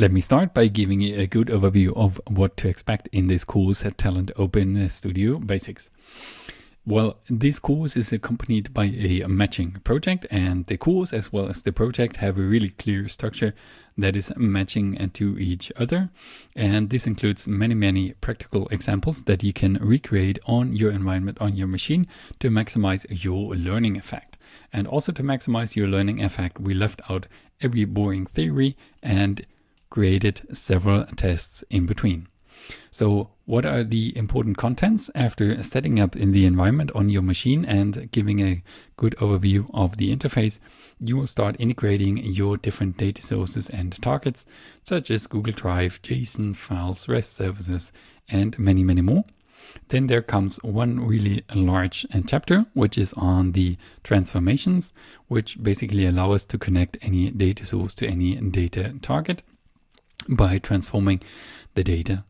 Let me start by giving you a good overview of what to expect in this course at Talend Open Studio Basics. Well, this course is accompanied by a matching project and the course as well as the project have a really clear structure that is matching to each other. And this includes many, many practical examples that you can recreate on your environment on your machine to maximize your learning effect. And also to maximize your learning effect, we left out every boring theory and created several tests in between. So what are the important contents after setting up in the environment on your machine and giving a good overview of the interface? You will start integrating your different data sources and targets, such as Google Drive, JSON files, REST services, and many, many more. Then there comes one really large chapter, which is on the transformations, which basically allow us to connect any data source to any data target by transforming the data.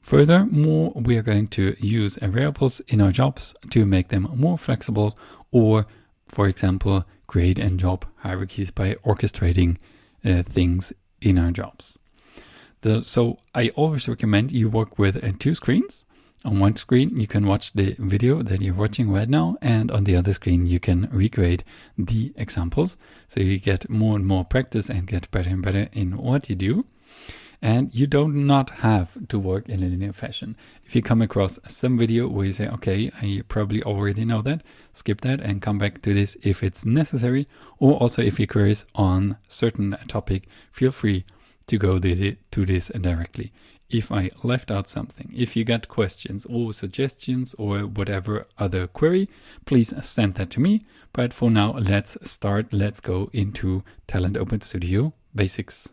Furthermore, we are going to use variables in our jobs to make them more flexible or, for example, create and job hierarchies by orchestrating uh, things in our jobs. The, so I always recommend you work with uh, two screens. On one screen, you can watch the video that you're watching right now, and on the other screen, you can recreate the examples. So you get more and more practice and get better and better in what you do. And you do not have to work in a linear fashion. If you come across some video where you say, okay, I probably already know that, skip that and come back to this if it's necessary. Or also if you're curious on certain topic, feel free to go to this directly. If I left out something, if you got questions or suggestions or whatever other query, please send that to me. But for now, let's start. Let's go into Talend Open Studio Basics.